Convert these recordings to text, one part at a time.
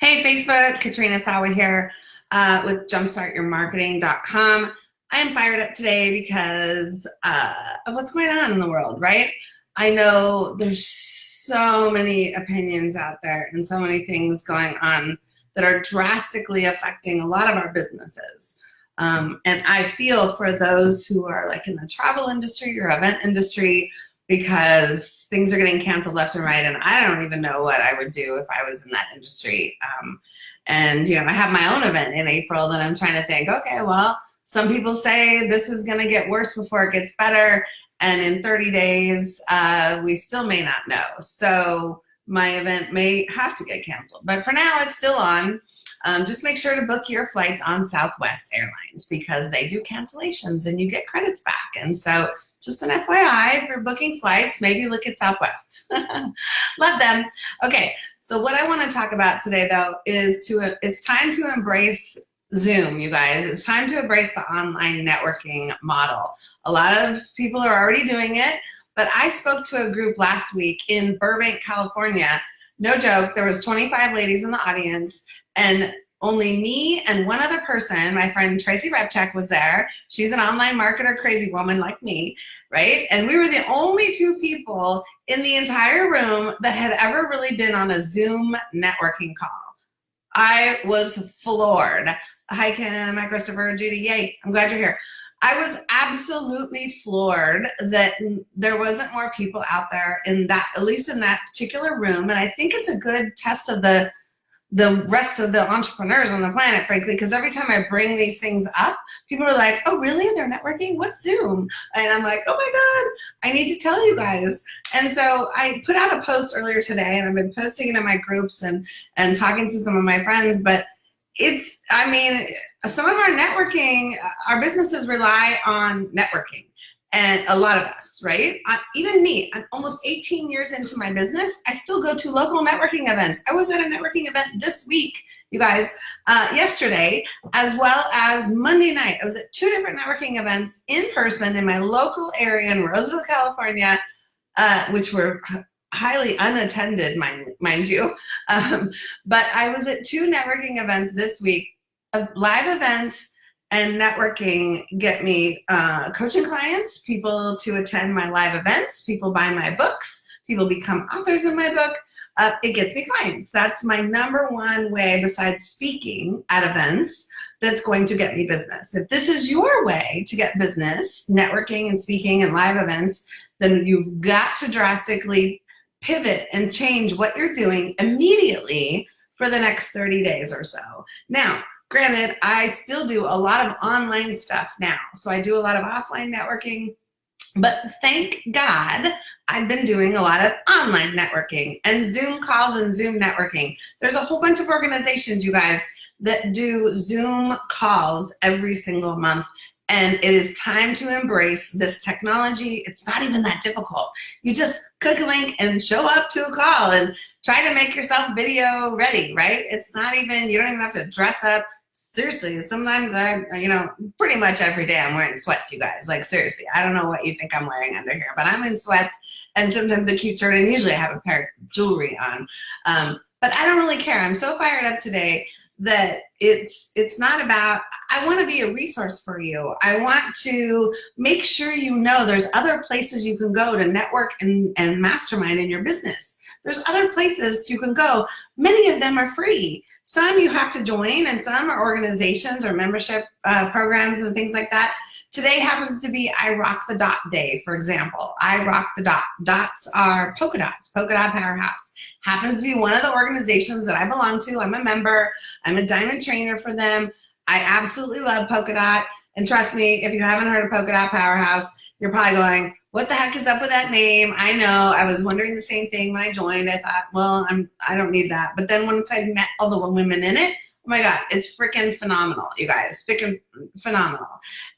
Hey, Facebook, Katrina Sawa here uh, with jumpstartyourmarketing.com. I am fired up today because uh, of what's going on in the world, right? I know there's so many opinions out there and so many things going on that are drastically affecting a lot of our businesses. Um, and I feel for those who are like in the travel industry or event industry because things are getting canceled left and right and I don't even know what I would do if I was in that industry. Um, and you know, I have my own event in April that I'm trying to think, okay, well, some people say this is gonna get worse before it gets better and in 30 days, uh, we still may not know. So my event may have to get canceled, but for now it's still on. Um, just make sure to book your flights on Southwest Airlines because they do cancellations and you get credits back. And so just an FYI, if you're booking flights, maybe look at Southwest. Love them. Okay, so what I wanna talk about today though is to, it's time to embrace Zoom, you guys. It's time to embrace the online networking model. A lot of people are already doing it, but I spoke to a group last week in Burbank, California. No joke, there was 25 ladies in the audience and only me and one other person, my friend Tracy Repchuk was there. She's an online marketer crazy woman like me, right? And we were the only two people in the entire room that had ever really been on a Zoom networking call. I was floored. Hi, Kim, hi, Christopher, Judy, yay, I'm glad you're here. I was absolutely floored that there wasn't more people out there in that, at least in that particular room. And I think it's a good test of the the rest of the entrepreneurs on the planet, frankly, because every time I bring these things up, people are like, oh, really? They're networking? What's Zoom? And I'm like, oh my God, I need to tell you guys. And so I put out a post earlier today and I've been posting it in my groups and, and talking to some of my friends, but it's, I mean, some of our networking, our businesses rely on networking and a lot of us, right? I, even me, I'm almost 18 years into my business. I still go to local networking events. I was at a networking event this week, you guys, uh, yesterday, as well as Monday night. I was at two different networking events in person in my local area in Roseville, California, uh, which were highly unattended, mind, mind you. Um, but I was at two networking events this week, uh, live events and networking get me uh, coaching clients, people to attend my live events, people buy my books, people become authors of my book. Uh, it gets me clients. That's my number one way besides speaking at events that's going to get me business. If this is your way to get business, networking and speaking and live events, then you've got to drastically pivot and change what you're doing immediately for the next 30 days or so. Now, Granted, I still do a lot of online stuff now. So I do a lot of offline networking, but thank God I've been doing a lot of online networking and Zoom calls and Zoom networking. There's a whole bunch of organizations, you guys, that do Zoom calls every single month. And it is time to embrace this technology. It's not even that difficult. You just click a link and show up to a call and try to make yourself video ready, right? It's not even, you don't even have to dress up. Seriously, sometimes I, you know, pretty much every day I'm wearing sweats, you guys. Like seriously, I don't know what you think I'm wearing under here, but I'm in sweats and sometimes a cute shirt and usually I have a pair of jewelry on. Um, but I don't really care. I'm so fired up today that it's it's not about I want to be a resource for you. I want to make sure you know there's other places you can go to network and, and mastermind in your business. There's other places you can go. Many of them are free. Some you have to join and some are organizations or membership uh, programs and things like that. Today happens to be I Rock the Dot Day, for example. I Rock the Dot. Dots are polka dots, polka dot powerhouse. Happens to be one of the organizations that I belong to. I'm a member. I'm a diamond trainer for them. I absolutely love polka dot. And trust me, if you haven't heard of polka dot powerhouse, you're probably going, what the heck is up with that name? I know, I was wondering the same thing when I joined. I thought, well, I'm, I don't need that. But then once I met all the women in it, oh my God, it's freaking phenomenal, you guys, freaking phenomenal.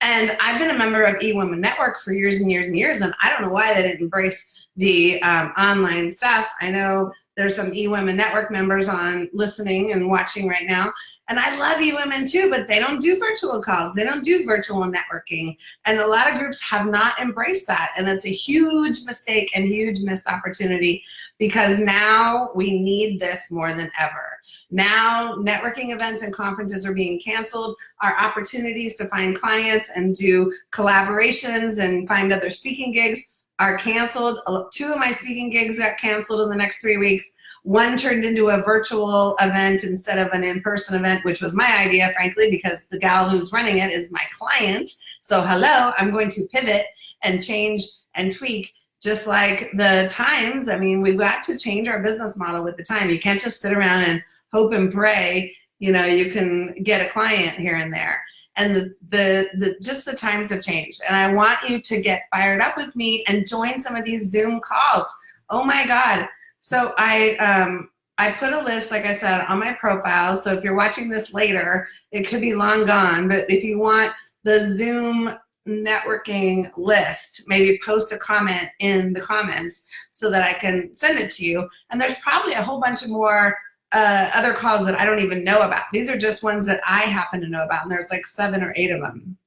And I've been a member of eWomen Network for years and years and years, and I don't know why they didn't embrace the um, online stuff. I know there's some eWomen Network members on listening and watching right now. And I love eWomen too, but they don't do virtual calls. They don't do virtual networking. And a lot of groups have not embraced that. And that's a huge mistake and huge missed opportunity because now we need this more than ever. Now networking events and conferences are being canceled. Our opportunities to find clients and do collaborations and find other speaking gigs are canceled. Two of my speaking gigs got canceled in the next three weeks. One turned into a virtual event instead of an in-person event, which was my idea, frankly, because the gal who's running it is my client. So hello, I'm going to pivot and change and tweak just like the times. I mean, we've got to change our business model with the time. You can't just sit around and hope and pray, you know, you can get a client here and there and the, the, the just the times have changed. And I want you to get fired up with me and join some of these Zoom calls. Oh my God. So I, um, I put a list, like I said, on my profile. So if you're watching this later, it could be long gone, but if you want the Zoom networking list, maybe post a comment in the comments so that I can send it to you. And there's probably a whole bunch of more uh, other calls that I don't even know about. These are just ones that I happen to know about, and there's like seven or eight of them.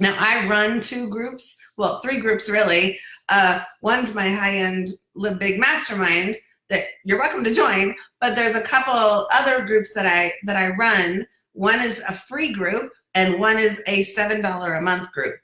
Now I run two groups, well, three groups really. Uh, one's my high-end Live Big Mastermind that you're welcome to join, but there's a couple other groups that I that I run. One is a free group, and one is a seven dollar a month group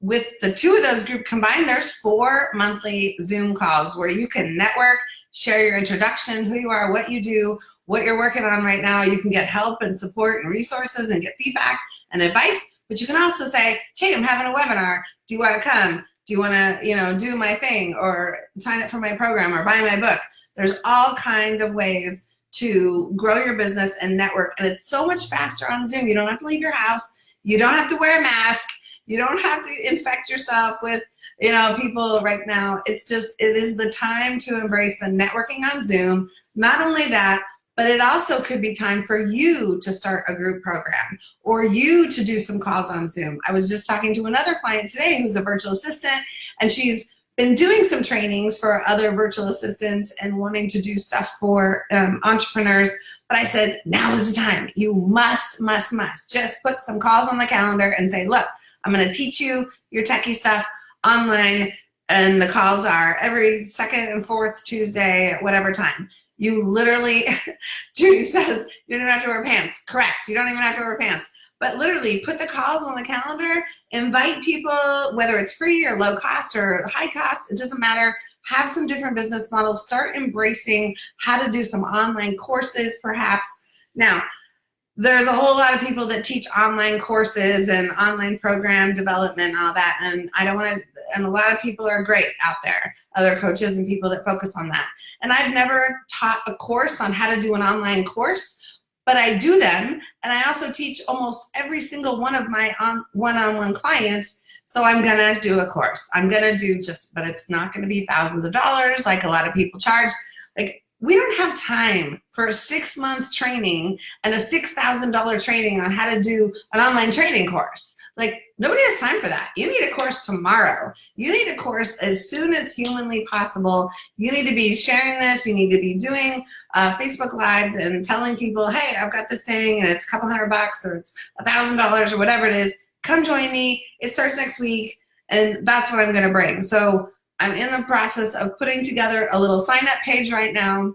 with the two of those group combined, there's four monthly Zoom calls where you can network, share your introduction, who you are, what you do, what you're working on right now. You can get help and support and resources and get feedback and advice. But you can also say, hey, I'm having a webinar. Do you want to come? Do you want to, you know, do my thing or sign up for my program or buy my book? There's all kinds of ways to grow your business and network. And it's so much faster on Zoom. You don't have to leave your house. You don't have to wear a mask you don't have to infect yourself with you know people right now. It's just it is the time to embrace the networking on Zoom. Not only that, but it also could be time for you to start a group program or you to do some calls on Zoom. I was just talking to another client today who's a virtual assistant and she's been doing some trainings for other virtual assistants and wanting to do stuff for um, entrepreneurs. But I said, now is the time. You must, must, must just put some calls on the calendar and say, look, I'm going to teach you your techie stuff online and the calls are every second and fourth Tuesday at whatever time. You literally, Judy says, you don't have to wear pants. Correct, you don't even have to wear pants. But literally put the calls on the calendar, invite people, whether it's free or low cost or high cost, it doesn't matter. Have some different business models, start embracing how to do some online courses perhaps. Now, there's a whole lot of people that teach online courses and online program development and all that and I don't want to and a lot of people are great out there other coaches and people that focus on that. And I've never taught a course on how to do an online course but I do them and I also teach almost every single one of my um, one-on-one -on -one clients so I'm gonna do a course. I'm gonna do just but it's not gonna be thousands of dollars like a lot of people charge. Like we don't have time for a six month training and a $6,000 training on how to do an online training course. Like nobody has time for that. You need a course tomorrow. You need a course as soon as humanly possible. You need to be sharing this. You need to be doing uh, Facebook lives and telling people, hey, I've got this thing and it's a couple hundred bucks or it's a thousand dollars or whatever it is. Come join me. It starts next week. And that's what I'm going to bring. So I'm in the process of putting together a little sign up page right now,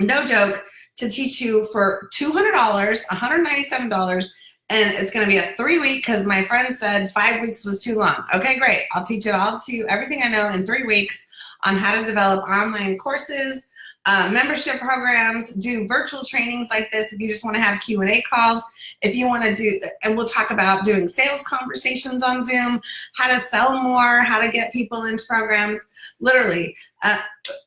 no joke, to teach you for $200, $197, and it's gonna be a three week because my friend said five weeks was too long. Okay, great, I'll teach it all to you, everything I know in three weeks on how to develop online courses, uh, membership programs, do virtual trainings like this if you just want to have Q&A calls. If you want to do, and we'll talk about doing sales conversations on Zoom, how to sell more, how to get people into programs, literally. Uh,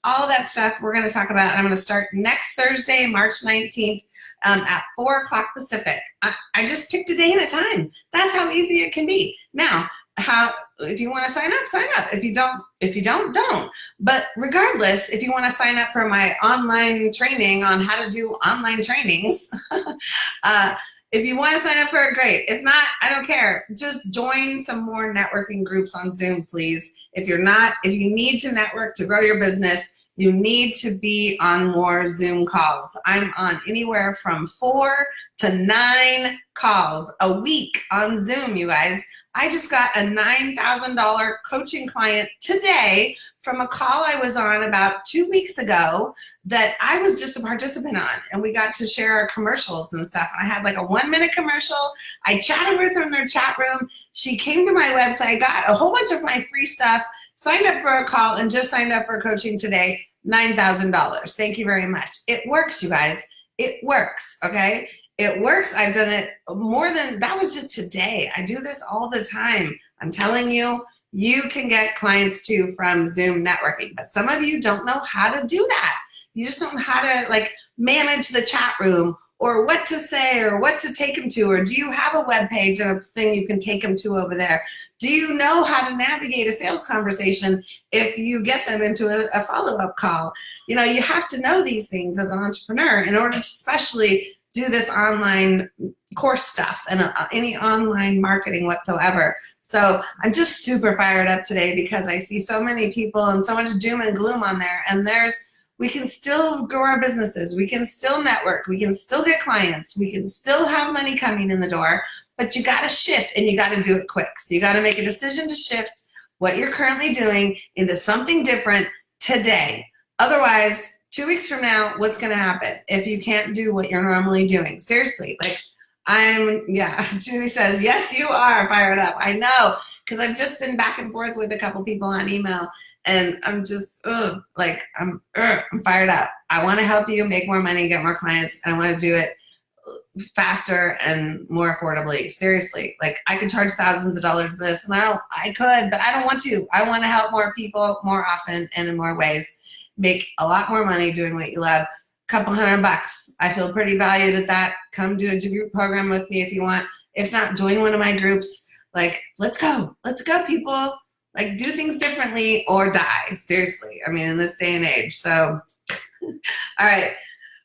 all that stuff we're going to talk about. I'm going to start next Thursday, March 19th um, at 4 o'clock Pacific. I, I just picked a day and a time. That's how easy it can be. Now, how if you want to sign up sign up if you don't if you don't don't but regardless if you want to sign up for my online training on how to do online trainings uh, If you want to sign up for it, great. If not, I don't care. Just join some more networking groups on Zoom, please. If you're not, if you need to network to grow your business, you need to be on more Zoom calls. I'm on anywhere from four to nine calls a week on Zoom, you guys. I just got a $9,000 coaching client today from a call I was on about two weeks ago that I was just a participant on and we got to share our commercials and stuff. I had like a one minute commercial. I chatted with her in their chat room. She came to my website, got a whole bunch of my free stuff, signed up for a call and just signed up for coaching today, $9,000. Thank you very much. It works, you guys. It works, okay? It works. I've done it more than, that was just today. I do this all the time. I'm telling you, you can get clients too from Zoom networking, but some of you don't know how to do that. You just don't know how to like manage the chat room or what to say or what to take them to or do you have a web page and a thing you can take them to over there do you know how to navigate a sales conversation if you get them into a, a follow-up call you know you have to know these things as an entrepreneur in order to especially do this online course stuff and uh, any online marketing whatsoever. So I'm just super fired up today because I see so many people and so much doom and gloom on there and there's we can still grow our businesses. We can still network. We can still get clients. We can still have money coming in the door, but you got to shift and you got to do it quick. So you got to make a decision to shift what you're currently doing into something different today. Otherwise, two weeks from now, what's going to happen if you can't do what you're normally doing? Seriously, like I'm, yeah, Judy says, yes, you are fired up. I know, because I've just been back and forth with a couple people on email and I'm just, ugh, like, I'm, ugh, I'm fired up. I want to help you make more money, get more clients, and I want to do it faster and more affordably. Seriously, like I could charge thousands of dollars for this, and I don't, I could, but I don't want to. I want to help more people more often and in more ways make a lot more money doing what you love. A couple hundred bucks. I feel pretty valued at that. Come do a group program with me if you want. If not, join one of my groups. Like, let's go. Let's go, people. Like, do things differently or die. Seriously. I mean, in this day and age. So, all right.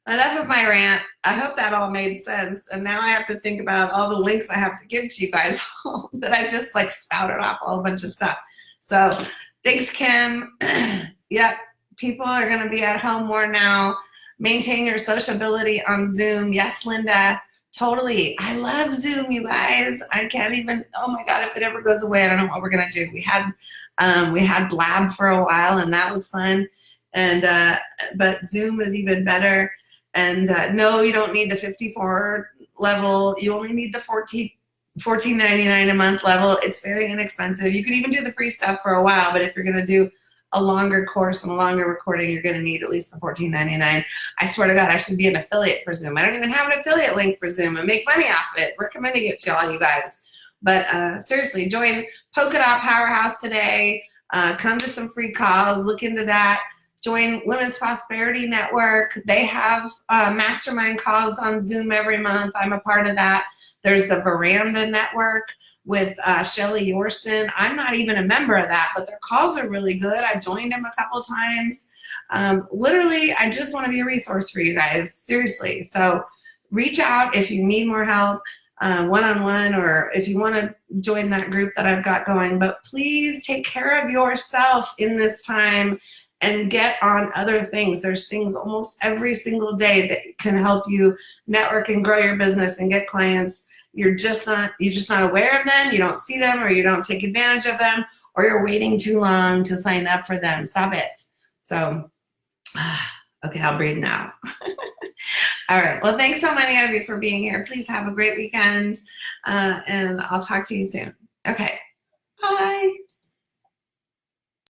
Enough of my rant. I hope that all made sense. And now I have to think about all the links I have to give to you guys that I just like spouted off a whole bunch of stuff. So thanks, Kim. yep people are going to be at home more now. Maintain your sociability on Zoom. Yes, Linda, totally. I love Zoom, you guys. I can't even, oh my God, if it ever goes away, I don't know what we're going to do. We had, um, we had Blab for a while and that was fun. And, uh, but Zoom is even better. And uh, no, you don't need the 54 level. You only need the 14, $14.99 a month level. It's very inexpensive. You could even do the free stuff for a while, but if you're going to do a longer course and a longer recording, you're going to need at least the $14.99. I swear to God, I should be an affiliate for Zoom. I don't even have an affiliate link for Zoom and make money off it. Recommending it to all you guys. But uh, seriously, join Polkadot Powerhouse today. Uh, come to some free calls. Look into that. Join Women's Prosperity Network. They have uh, mastermind calls on Zoom every month. I'm a part of that. There's the Veranda Network with uh, Shelly Yorston. I'm not even a member of that, but their calls are really good. I've joined them a couple times. Um, literally, I just want to be a resource for you guys, seriously. So reach out if you need more help one-on-one uh, -on -one, or if you want to join that group that I've got going. But please take care of yourself in this time and get on other things. There's things almost every single day that can help you network and grow your business and get clients. You're just not you're just not aware of them. You don't see them or you don't take advantage of them or you're waiting too long to sign up for them. Stop it. So okay i'll breathe now. All right. Well thanks so many of you for being here. Please have a great weekend uh, and i'll talk to you soon. Okay. Bye